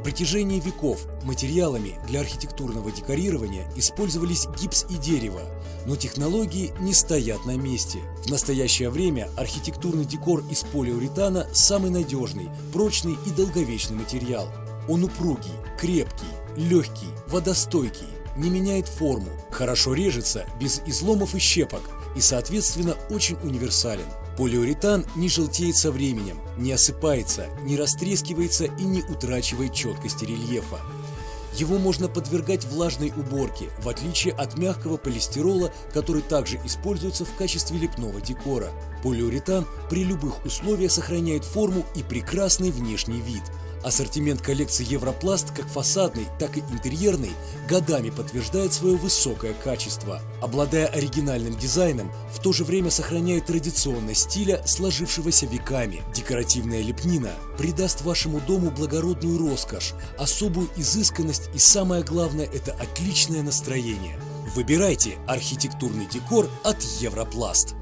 В протяжении веков материалами для архитектурного декорирования использовались гипс и дерево, но технологии не стоят на месте. В настоящее время архитектурный декор из полиуретана самый надежный, прочный и долговечный материал. Он упругий, крепкий, легкий, водостойкий, не меняет форму, хорошо режется без изломов и щепок и, соответственно, очень универсален. Полиуретан не желтеет со временем, не осыпается, не растрескивается и не утрачивает четкости рельефа. Его можно подвергать влажной уборке, в отличие от мягкого полистирола, который также используется в качестве лепного декора. Полиуретан при любых условиях сохраняет форму и прекрасный внешний вид – Ассортимент коллекции Европласт, как фасадный, так и интерьерный, годами подтверждает свое высокое качество. Обладая оригинальным дизайном, в то же время сохраняет традиционность стиля, сложившегося веками. Декоративная лепнина придаст вашему дому благородную роскошь, особую изысканность и самое главное – это отличное настроение. Выбирайте архитектурный декор от Европласт.